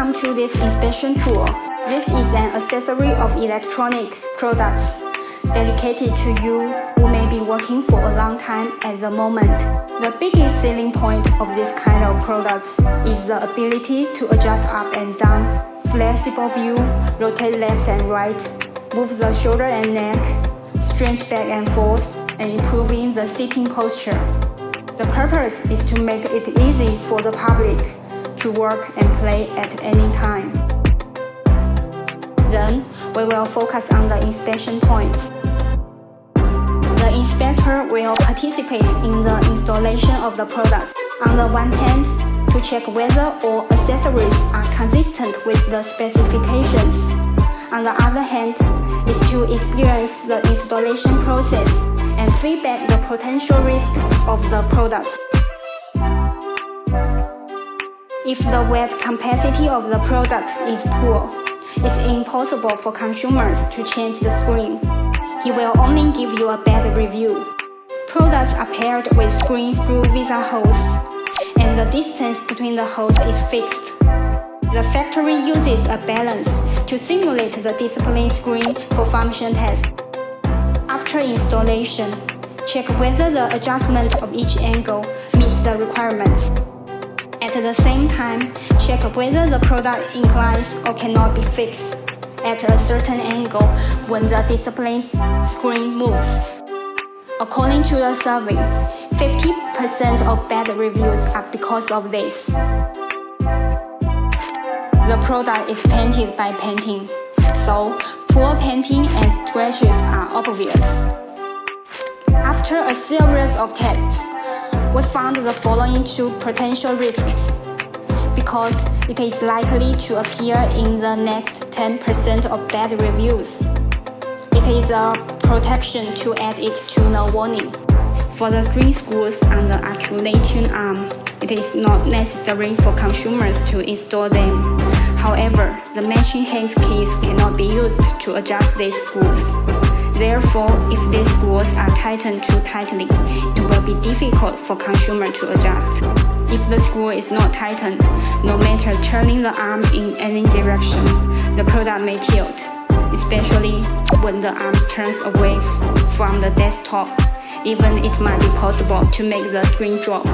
Welcome to this inspection tool. This is an accessory of electronic products dedicated to you who may be working for a long time at the moment. The biggest selling point of this kind of products is the ability to adjust up and down, flexible view, rotate left and right, move the shoulder and neck, stretch back and forth, and improving the sitting posture. The purpose is to make it easy for the public to work and play at any time. Then, we will focus on the inspection points. The inspector will participate in the installation of the products. On the one hand, to check whether all accessories are consistent with the specifications. On the other hand, is to experience the installation process and feedback the potential risk of the products. If the weight capacity of the product is poor, it's impossible for consumers to change the screen. He will only give you a bad review. Products are paired with screens through VESA holes, and the distance between the holes is fixed. The factory uses a balance to simulate the display screen for function test. After installation, check whether the adjustment of each angle meets the requirements. At the same time, check whether the product inclines or cannot be fixed at a certain angle when the display screen moves. According to the survey, 50% of bad reviews are because of this. The product is painted by painting, so poor painting and scratches are obvious. After a series of tests, we found the following two potential risks because it is likely to appear in the next 10% of bad reviews. It is a protection to add it to the warning. For the screen screws on the articulating arm, it is not necessary for consumers to install them. However, the matching hand keys cannot be used to adjust these screws. Therefore, if these screws are tightened too tightly, it will be difficult for consumer to adjust. If the screw is not tightened, no matter turning the arm in any direction, the product may tilt, especially when the arm turns away from the desktop. Even it might be possible to make the screen drop.